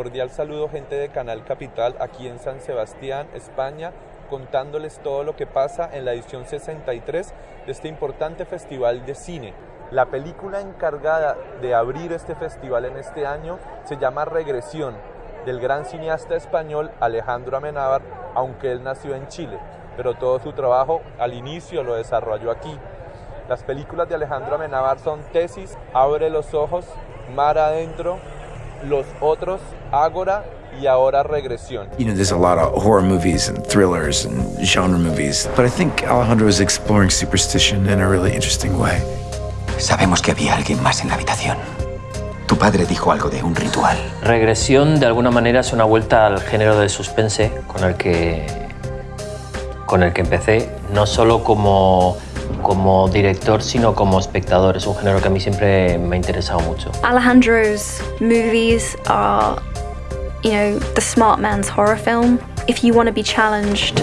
Cordial saludo gente de Canal Capital aquí en San Sebastián, España, contándoles todo lo que pasa en la edición 63 de este importante festival de cine. La película encargada de abrir este festival en este año se llama Regresión, del gran cineasta español Alejandro Amenábar, aunque él nació en Chile, pero todo su trabajo al inicio lo desarrolló aquí. Las películas de Alejandro Amenábar son Tesis, Abre los Ojos, Mar Adentro, Los Otros, Ágora y ahora Regresión. You know, there's a lot of horror movies and thrillers and genre movies, but I think Alejandro is exploring superstition in a really interesting way. Sabemos que había alguien más en la habitación. Tu padre dijo algo de un ritual. Regresión, de alguna manera, es una vuelta al género de suspense con el que, con el que empecé, no solo como como director, sino como espectador. Es un género que a mí siempre me ha interesado mucho. Alejandro's movies are, you know, the smart man's horror film. If you want to be challenged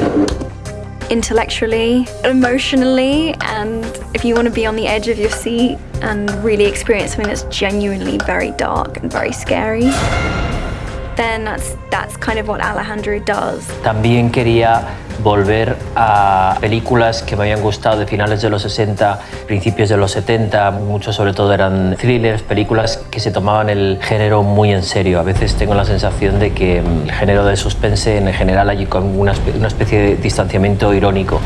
intellectually, emotionally, and if you want to be on the edge of your seat and really experience something that's genuinely very dark and very scary, then that's, that's kind of what Alejandro does. También quería volver a películas que me habían gustado de finales de los 60, principios de los 70, muchos sobre todo eran thrillers, películas que se tomaban el género muy en serio. A veces tengo la sensación de que el género de suspense en general hay como una especie de distanciamiento irónico.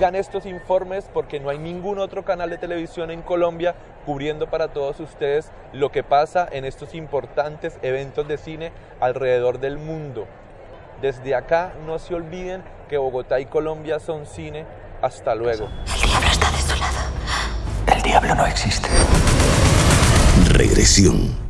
Sigan estos informes porque no hay ningún otro canal de televisión en Colombia cubriendo para todos ustedes lo que pasa en estos importantes eventos de cine alrededor del mundo. Desde acá no se olviden que Bogotá y Colombia son cine. Hasta luego. El diablo está de su lado. El diablo no existe. Regresión